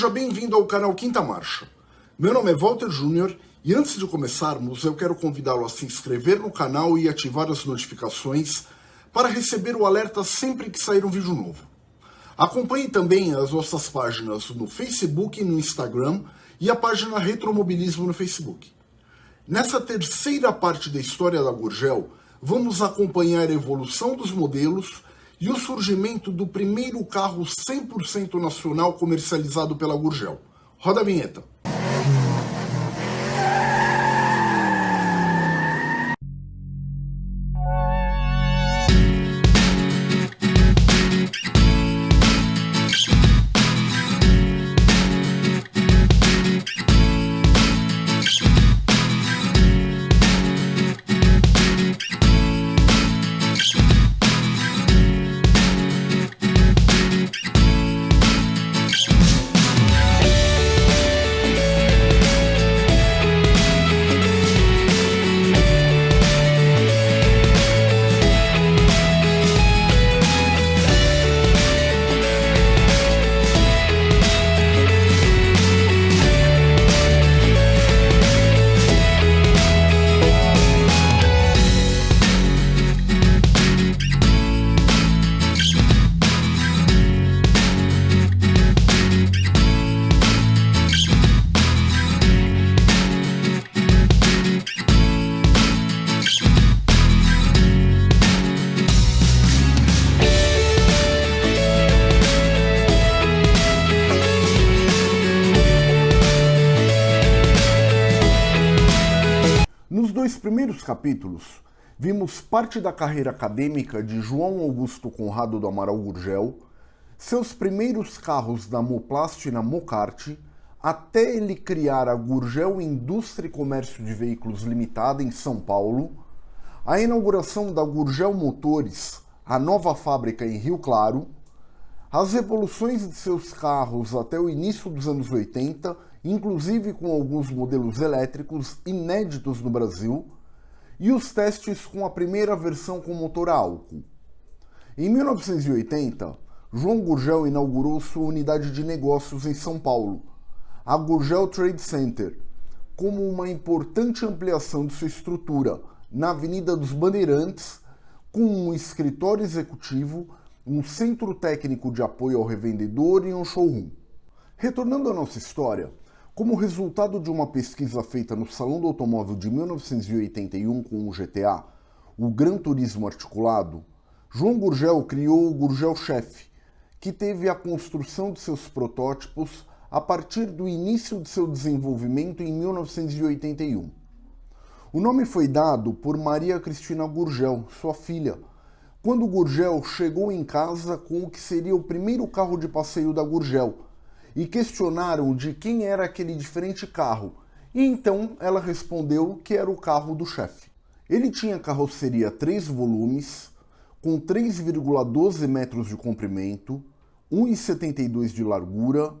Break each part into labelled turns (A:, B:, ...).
A: Seja bem-vindo ao canal Quinta Marcha. Meu nome é Walter Júnior e antes de começarmos, eu quero convidá-lo a se inscrever no canal e ativar as notificações para receber o alerta sempre que sair um vídeo novo. Acompanhe também as nossas páginas no Facebook e no Instagram e a página Retromobilismo no Facebook. Nessa terceira parte da história da Gurgel, vamos acompanhar a evolução dos modelos e o surgimento do primeiro carro 100% nacional comercializado pela Gurgel. Roda a vinheta. Capítulos, vimos parte da carreira acadêmica de João Augusto Conrado do Amaral Gurgel, seus primeiros carros da Moplast e na Mocart, até ele criar a Gurgel Indústria e Comércio de Veículos Limitada em São Paulo, a inauguração da Gurgel Motores, a nova fábrica em Rio Claro, as evoluções de seus carros até o início dos anos 80 inclusive com alguns modelos elétricos inéditos no Brasil, e os testes com a primeira versão com motor a álcool. Em 1980, João Gurgel inaugurou sua unidade de negócios em São Paulo, a Gurgel Trade Center, como uma importante ampliação de sua estrutura na Avenida dos Bandeirantes, com um escritório executivo, um centro técnico de apoio ao revendedor e um showroom. Retornando à nossa história, como resultado de uma pesquisa feita no Salão do Automóvel de 1981 com o GTA, o Gran Turismo Articulado, João Gurgel criou o Gurgel Chef, que teve a construção de seus protótipos a partir do início de seu desenvolvimento em 1981. O nome foi dado por Maria Cristina Gurgel, sua filha, quando Gurgel chegou em casa com o que seria o primeiro carro de passeio da Gurgel, e questionaram de quem era aquele diferente carro, e então ela respondeu que era o carro do chefe. Ele tinha carroceria 3 volumes, com 3,12 metros de comprimento, 1,72 de largura,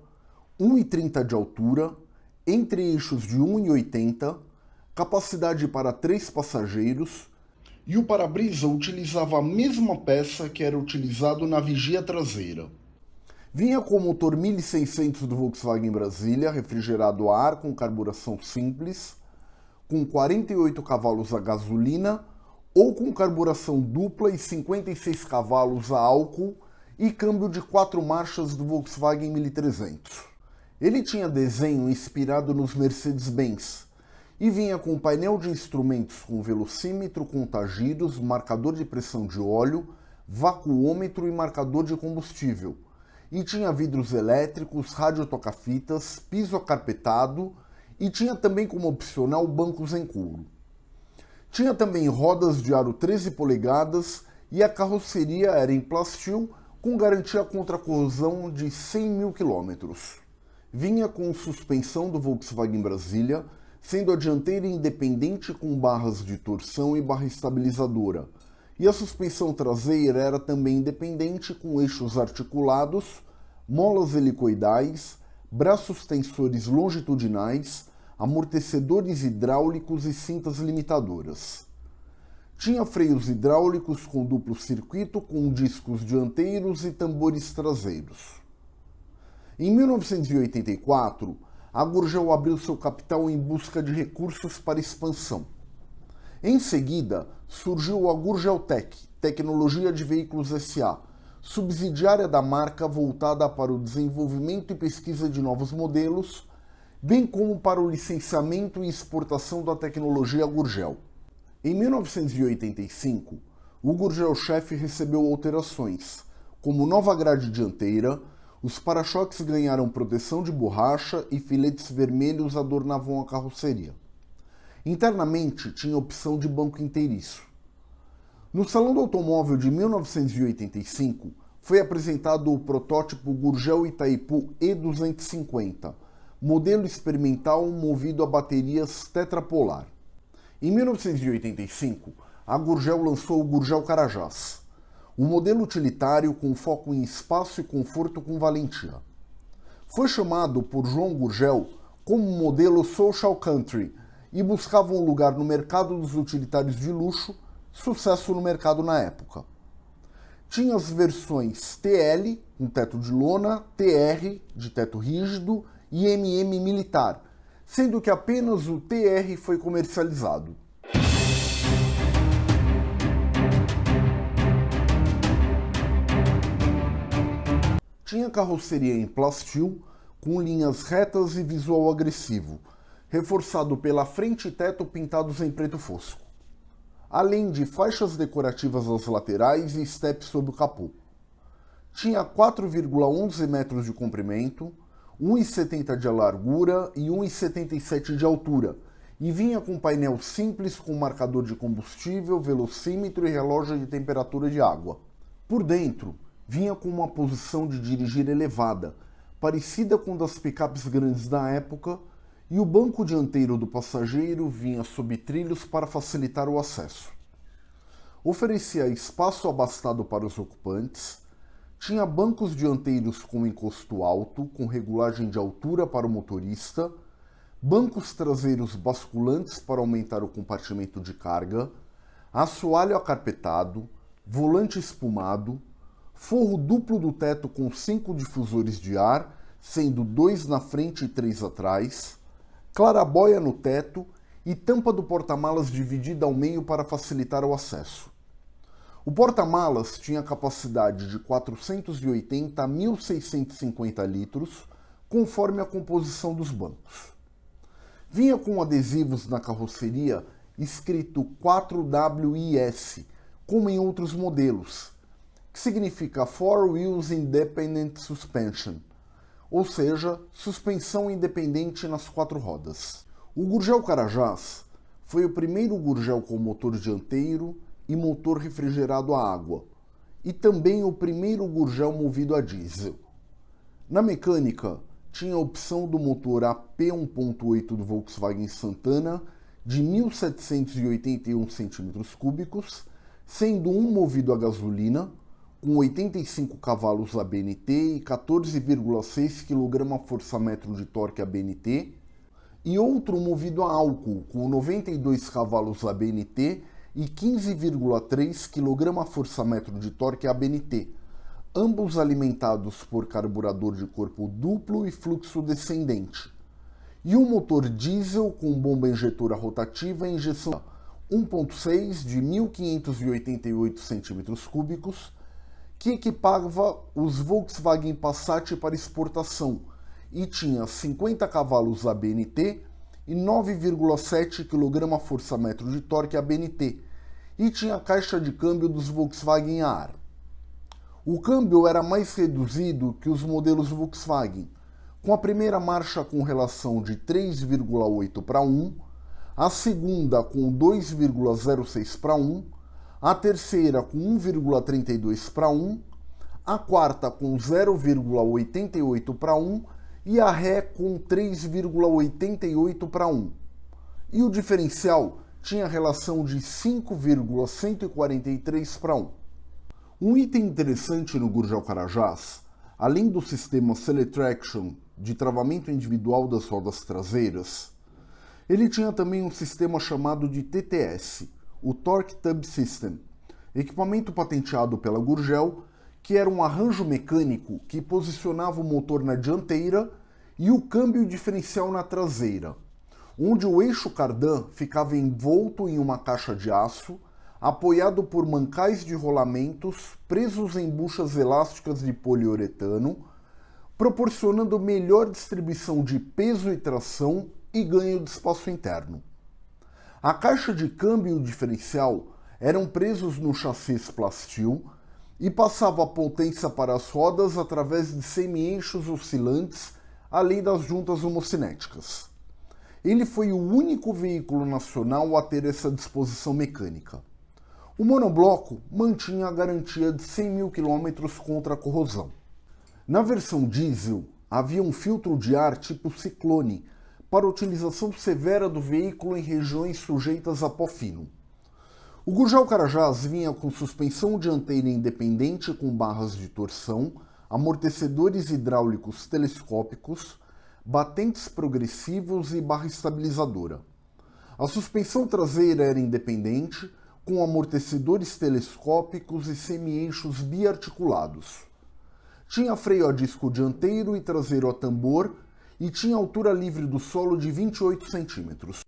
A: 1,30 de altura, entre eixos de 1,80, capacidade para 3 passageiros, e o para-brisa utilizava a mesma peça que era utilizado na vigia traseira. Vinha com o motor 1600 do Volkswagen Brasília, refrigerado a ar com carburação simples, com 48 cavalos a gasolina ou com carburação dupla e 56 cavalos a álcool e câmbio de quatro marchas do Volkswagen 1300. Ele tinha desenho inspirado nos Mercedes-Benz e vinha com painel de instrumentos com velocímetro, contagiros, marcador de pressão de óleo, vacuômetro e marcador de combustível, e tinha vidros elétricos, rádio toca-fitas, piso acarpetado e tinha também como opcional bancos em couro. Tinha também rodas de aro 13 polegadas e a carroceria era em plastil com garantia contra corrosão de 100 mil quilômetros. Vinha com suspensão do Volkswagen Brasília, sendo a dianteira independente com barras de torção e barra estabilizadora, e a suspensão traseira era também independente com eixos articulados, molas helicoidais, braços tensores longitudinais, amortecedores hidráulicos e cintas limitadoras. Tinha freios hidráulicos com duplo circuito com discos dianteiros e tambores traseiros. Em 1984, a Gurgel abriu seu capital em busca de recursos para expansão. Em seguida, surgiu a Gurgeltec, Tecnologia de Veículos SA, subsidiária da marca voltada para o desenvolvimento e pesquisa de novos modelos, bem como para o licenciamento e exportação da tecnologia Gurgel. Em 1985, o Gurgel Chef recebeu alterações, como nova grade dianteira, os para-choques ganharam proteção de borracha e filetes vermelhos adornavam a carroceria. Internamente tinha opção de banco inteiriço. No Salão do Automóvel de 1985, foi apresentado o protótipo Gurgel Itaipu E250, modelo experimental movido a baterias tetrapolar. Em 1985, a Gurgel lançou o Gurgel Carajás, um modelo utilitário com foco em espaço e conforto com valentia. Foi chamado por João Gurgel como modelo Social Country e buscava um lugar no mercado dos utilitários de luxo, sucesso no mercado na época. Tinha as versões TL, com teto de lona, TR, de teto rígido, e MM militar, sendo que apenas o TR foi comercializado. Tinha carroceria em plastil, com linhas retas e visual agressivo, reforçado pela frente e teto pintados em preto fosco, além de faixas decorativas às laterais e steps sob o capô. Tinha 4,11 metros de comprimento, 1,70 de largura e 1,77 de altura, e vinha com painel simples com marcador de combustível, velocímetro e relógio de temperatura de água. Por dentro, vinha com uma posição de dirigir elevada, parecida com das picapes grandes da época, e o banco dianteiro do passageiro vinha sob trilhos para facilitar o acesso. Oferecia espaço abastado para os ocupantes, tinha bancos dianteiros com encosto alto, com regulagem de altura para o motorista, bancos traseiros basculantes para aumentar o compartimento de carga, assoalho acarpetado, volante espumado, forro duplo do teto com cinco difusores de ar, sendo dois na frente e três atrás, clarabóia no teto e tampa do porta-malas dividida ao meio para facilitar o acesso. O porta-malas tinha capacidade de 480 a 1.650 litros, conforme a composição dos bancos. Vinha com adesivos na carroceria escrito 4WIS, como em outros modelos, que significa Four Wheels Independent Suspension, ou seja, suspensão independente nas quatro rodas. O Gurgel Carajás foi o primeiro Gurgel com motor dianteiro e motor refrigerado a água, e também o primeiro Gurgel movido a diesel. Na mecânica, tinha a opção do motor AP 1.8 do Volkswagen Santana de 1.781 cm3, sendo um movido a gasolina com 85 cavalos ABNT e 14,6 kgfm de torque ABNT, e outro movido a álcool com 92 cavalos ABNT e 15,3 kgfm de torque ABNT, ambos alimentados por carburador de corpo duplo e fluxo descendente, e um motor diesel com bomba injetora rotativa e injeção 1.6 de 1.588 cm3, que equipava os Volkswagen Passat para exportação e tinha 50 cavalos ABNT e 9,7 kgfm de torque ABNT e tinha a caixa de câmbio dos Volkswagen AR. O câmbio era mais reduzido que os modelos Volkswagen, com a primeira marcha com relação de 3,8 para 1, a segunda com 2,06 para 1 a terceira com 1,32 para 1, a quarta com 0,88 para 1 e a Ré com 3,88 para 1. E o diferencial tinha relação de 5,143 para 1. Um item interessante no Gurgel Carajás, além do sistema Seletraction de travamento individual das rodas traseiras, ele tinha também um sistema chamado de TTS, o Torque Tub System, equipamento patenteado pela Gurgel que era um arranjo mecânico que posicionava o motor na dianteira e o câmbio diferencial na traseira, onde o eixo cardan ficava envolto em uma caixa de aço, apoiado por mancais de rolamentos presos em buchas elásticas de poliuretano, proporcionando melhor distribuição de peso e tração e ganho de espaço interno. A caixa de câmbio e o diferencial eram presos no chassi plastil e passava a potência para as rodas através de semi-eixos oscilantes, além das juntas homocinéticas. Ele foi o único veículo nacional a ter essa disposição mecânica. O monobloco mantinha a garantia de 100 mil quilômetros contra a corrosão. Na versão diesel, havia um filtro de ar tipo ciclone, para utilização severa do veículo em regiões sujeitas a pó fino. O Gurgel Carajás vinha com suspensão dianteira independente com barras de torção, amortecedores hidráulicos telescópicos, batentes progressivos e barra estabilizadora. A suspensão traseira era independente, com amortecedores telescópicos e semi-eixos biarticulados. Tinha freio a disco dianteiro e traseiro a tambor e tinha altura livre do solo de 28 centímetros.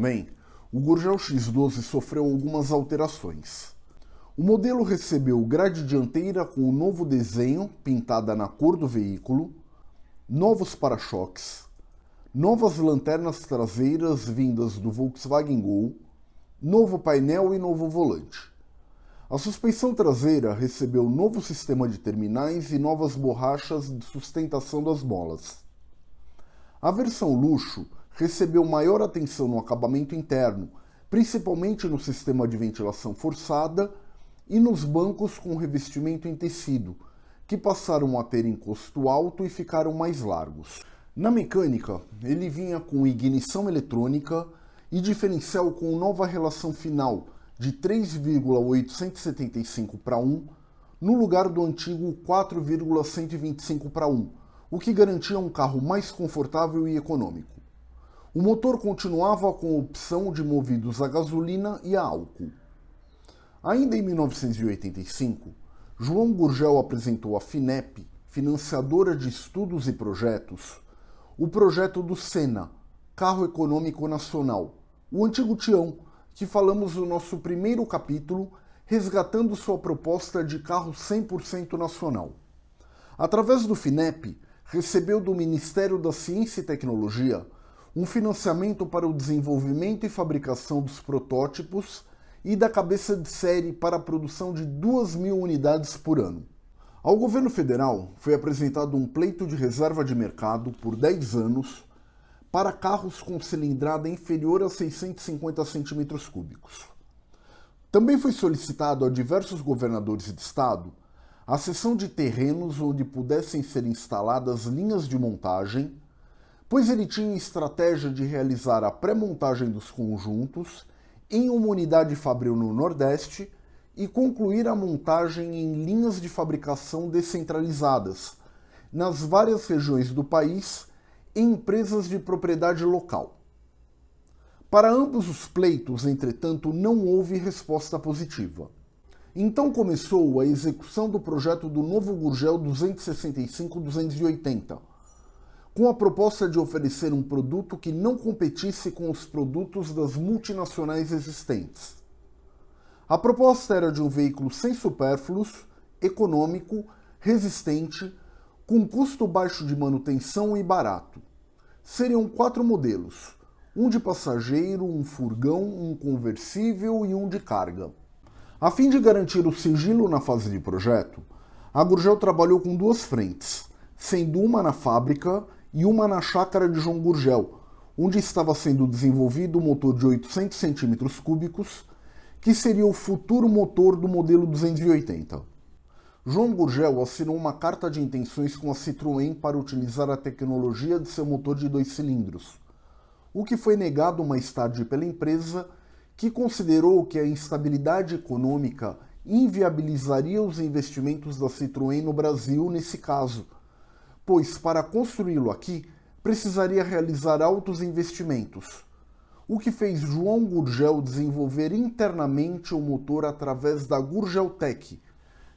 A: Também, o Gurgel X12 sofreu algumas alterações. O modelo recebeu grade dianteira com o novo desenho, pintada na cor do veículo, novos para-choques, novas lanternas traseiras vindas do Volkswagen Gol, novo painel e novo volante. A suspensão traseira recebeu novo sistema de terminais e novas borrachas de sustentação das molas. A versão luxo recebeu maior atenção no acabamento interno, principalmente no sistema de ventilação forçada e nos bancos com revestimento em tecido, que passaram a ter encosto alto e ficaram mais largos. Na mecânica, ele vinha com ignição eletrônica e diferencial com nova relação final de 3,875 para 1, no lugar do antigo 4,125 para 1, o que garantia um carro mais confortável e econômico. O motor continuava com opção de movidos a gasolina e a álcool. Ainda em 1985, João Gurgel apresentou à FINEP, financiadora de estudos e projetos, o projeto do Sena, Carro Econômico Nacional, o antigo Tião, que falamos no nosso primeiro capítulo, resgatando sua proposta de carro 100% nacional. Através do FINEP, recebeu do Ministério da Ciência e Tecnologia um financiamento para o desenvolvimento e fabricação dos protótipos e da cabeça de série para a produção de 2 mil unidades por ano. Ao governo federal foi apresentado um pleito de reserva de mercado por 10 anos para carros com cilindrada inferior a 650 cm3. Também foi solicitado a diversos governadores de estado a cessão de terrenos onde pudessem ser instaladas linhas de montagem pois ele tinha estratégia de realizar a pré-montagem dos conjuntos em uma unidade fabril no Nordeste e concluir a montagem em linhas de fabricação descentralizadas nas várias regiões do país em empresas de propriedade local. Para ambos os pleitos, entretanto, não houve resposta positiva. Então começou a execução do projeto do novo Gurgel 265-280, com a proposta de oferecer um produto que não competisse com os produtos das multinacionais existentes. A proposta era de um veículo sem supérfluos, econômico, resistente, com custo baixo de manutenção e barato. Seriam quatro modelos: um de passageiro, um furgão, um conversível e um de carga. A fim de garantir o sigilo na fase de projeto, a Gurgel trabalhou com duas frentes, sendo uma na fábrica e uma na chácara de João Gurgel, onde estava sendo desenvolvido o motor de 800 cm3, que seria o futuro motor do modelo 280. João Gurgel assinou uma carta de intenções com a Citroën para utilizar a tecnologia de seu motor de dois cilindros, o que foi negado mais tarde pela empresa, que considerou que a instabilidade econômica inviabilizaria os investimentos da Citroën no Brasil nesse caso, pois para construí-lo aqui precisaria realizar altos investimentos, o que fez João Gurgel desenvolver internamente o motor através da Gurgeltec,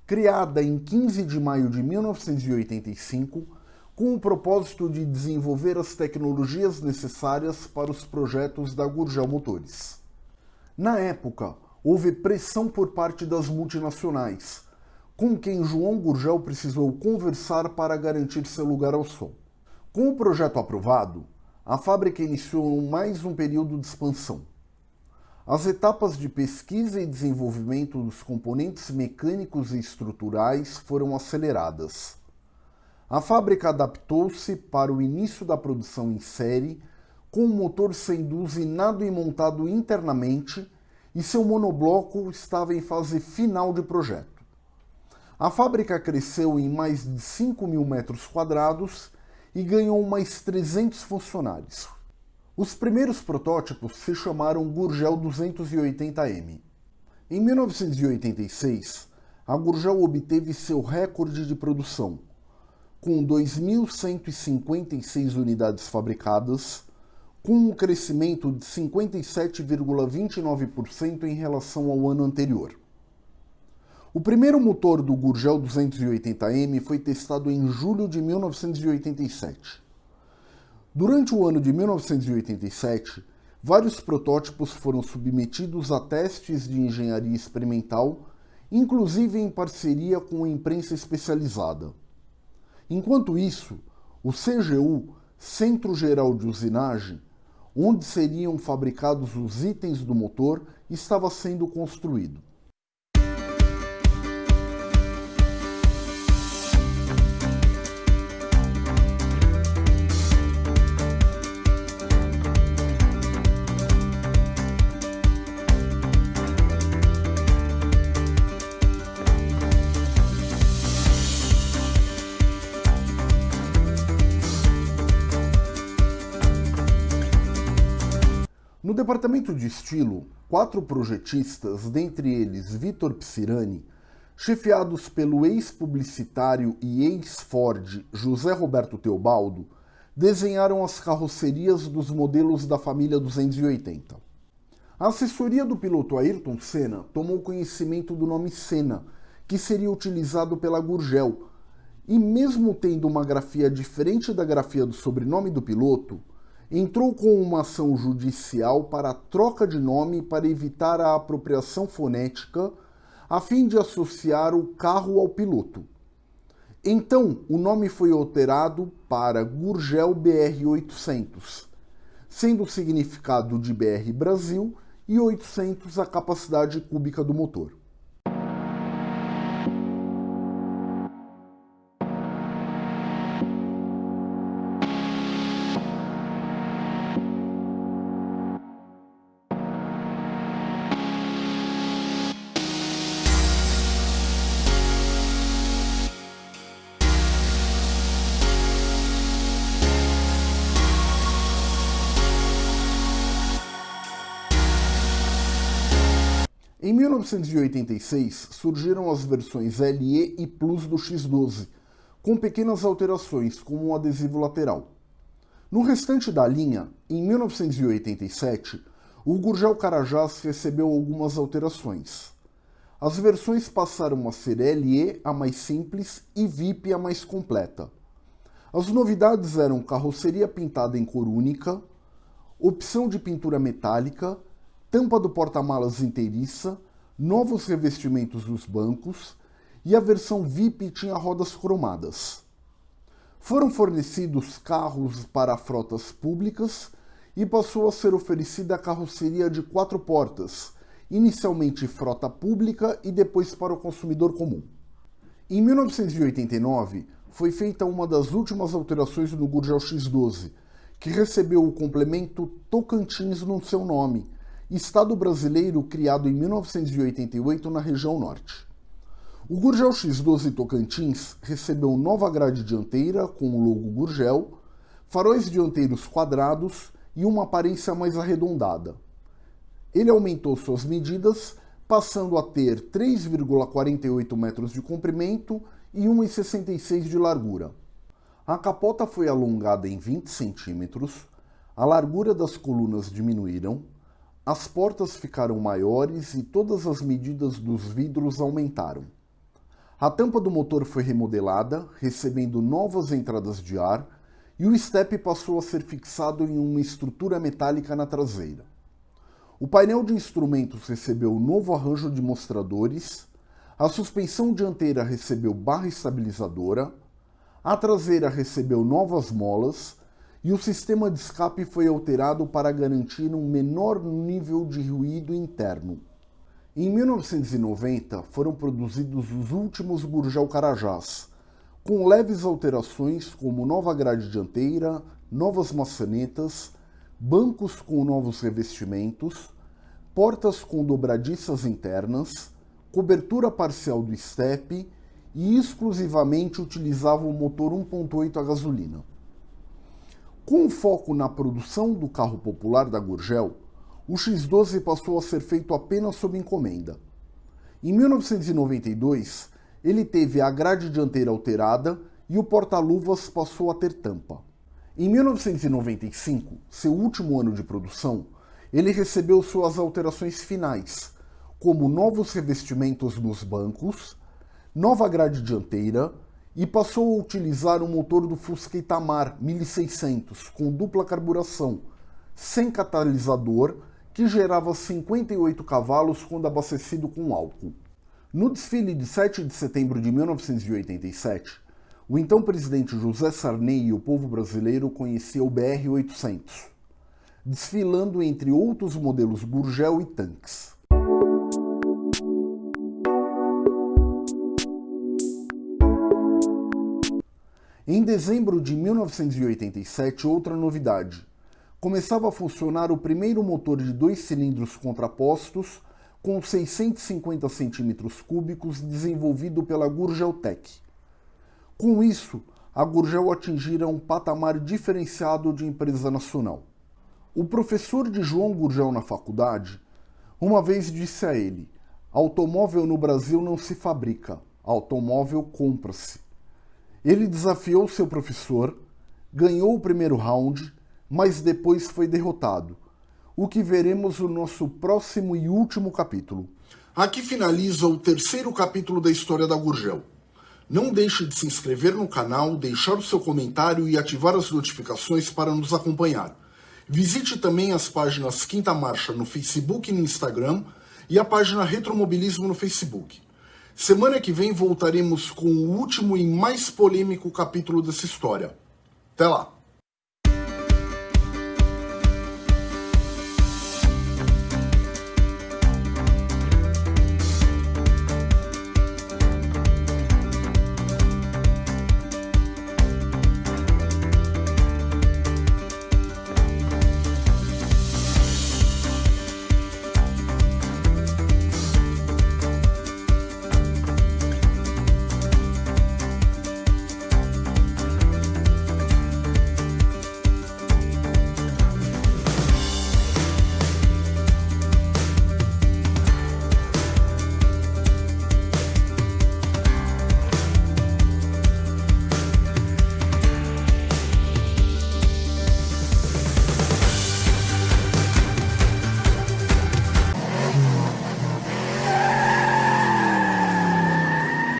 A: criada em 15 de maio de 1985, com o propósito de desenvolver as tecnologias necessárias para os projetos da Gurgel Motores. Na época, houve pressão por parte das multinacionais, com quem João Gurgel precisou conversar para garantir seu lugar ao sol. Com o projeto aprovado, a fábrica iniciou mais um período de expansão. As etapas de pesquisa e desenvolvimento dos componentes mecânicos e estruturais foram aceleradas. A fábrica adaptou-se para o início da produção em série, com o motor sendo usinado e montado internamente, e seu monobloco estava em fase final de projeto. A fábrica cresceu em mais de 5 mil metros quadrados e ganhou mais 300 funcionários. Os primeiros protótipos se chamaram Gurgel 280M. Em 1986, a Gurgel obteve seu recorde de produção, com 2.156 unidades fabricadas, com um crescimento de 57,29% em relação ao ano anterior. O primeiro motor do Gurgel 280M foi testado em julho de 1987. Durante o ano de 1987, vários protótipos foram submetidos a testes de engenharia experimental, inclusive em parceria com a imprensa especializada. Enquanto isso, o CGU, Centro Geral de Usinagem, onde seriam fabricados os itens do motor, estava sendo construído. No departamento de estilo, quatro projetistas, dentre eles Vitor Psirani, chefiados pelo ex-publicitário e ex-Ford José Roberto Teobaldo, desenharam as carrocerias dos modelos da família 280. A assessoria do piloto Ayrton Senna tomou conhecimento do nome Senna, que seria utilizado pela Gurgel, e mesmo tendo uma grafia diferente da grafia do sobrenome do piloto, entrou com uma ação judicial para troca de nome para evitar a apropriação fonética, a fim de associar o carro ao piloto. Então, o nome foi alterado para Gurgel BR-800, sendo o significado de BR Brasil e 800 a capacidade cúbica do motor. Em 1986, surgiram as versões LE e Plus do X12, com pequenas alterações, como um adesivo lateral. No restante da linha, em 1987, o Gurgel Carajás recebeu algumas alterações. As versões passaram a ser LE, a mais simples, e VIP, a mais completa. As novidades eram carroceria pintada em cor única, opção de pintura metálica, tampa do porta-malas inteiriça, novos revestimentos dos bancos e a versão VIP tinha rodas cromadas. Foram fornecidos carros para frotas públicas e passou a ser oferecida a carroceria de quatro portas, inicialmente frota pública e depois para o consumidor comum. Em 1989, foi feita uma das últimas alterações no Gurgel X12, que recebeu o complemento Tocantins no seu nome, estado brasileiro criado em 1988 na região norte. O Gurgel X12 Tocantins recebeu nova grade dianteira com o logo Gurgel, faróis dianteiros quadrados e uma aparência mais arredondada. Ele aumentou suas medidas, passando a ter 3,48 metros de comprimento e 1,66 de largura. A capota foi alongada em 20 centímetros, a largura das colunas diminuíram, as portas ficaram maiores e todas as medidas dos vidros aumentaram. A tampa do motor foi remodelada, recebendo novas entradas de ar, e o step passou a ser fixado em uma estrutura metálica na traseira. O painel de instrumentos recebeu novo arranjo de mostradores, a suspensão dianteira recebeu barra estabilizadora, a traseira recebeu novas molas e o sistema de escape foi alterado para garantir um menor nível de ruído interno. Em 1990 foram produzidos os últimos Gurgel Carajás, com leves alterações como nova grade dianteira, novas maçanetas, bancos com novos revestimentos, portas com dobradiças internas, cobertura parcial do estepe e exclusivamente utilizava o motor 1.8 a gasolina. Com foco na produção do carro popular da Gurgel, o X12 passou a ser feito apenas sob encomenda. Em 1992, ele teve a grade dianteira alterada e o porta-luvas passou a ter tampa. Em 1995, seu último ano de produção, ele recebeu suas alterações finais, como novos revestimentos nos bancos, nova grade dianteira e passou a utilizar o motor do Fusca Itamar 1600 com dupla carburação, sem catalisador, que gerava 58 cavalos quando abastecido com álcool. No desfile de 7 de setembro de 1987, o então presidente José Sarney e o povo brasileiro conheciam o BR-800, desfilando entre outros modelos Gurgel e tanques. Em dezembro de 1987, outra novidade. Começava a funcionar o primeiro motor de dois cilindros contrapostos com 650 centímetros cúbicos desenvolvido pela Gurgeltec. Com isso, a Gurgel atingira um patamar diferenciado de empresa nacional. O professor de João Gurgel na faculdade uma vez disse a ele: Automóvel no Brasil não se fabrica, automóvel compra-se. Ele desafiou seu professor, ganhou o primeiro round, mas depois foi derrotado o que veremos no nosso próximo e último capítulo. Aqui finaliza o terceiro capítulo da história da Gurgel. Não deixe de se inscrever no canal, deixar o seu comentário e ativar as notificações para nos acompanhar. Visite também as páginas Quinta Marcha no Facebook e no Instagram e a página Retromobilismo no Facebook. Semana que vem voltaremos com o último e mais polêmico capítulo dessa história. Até lá!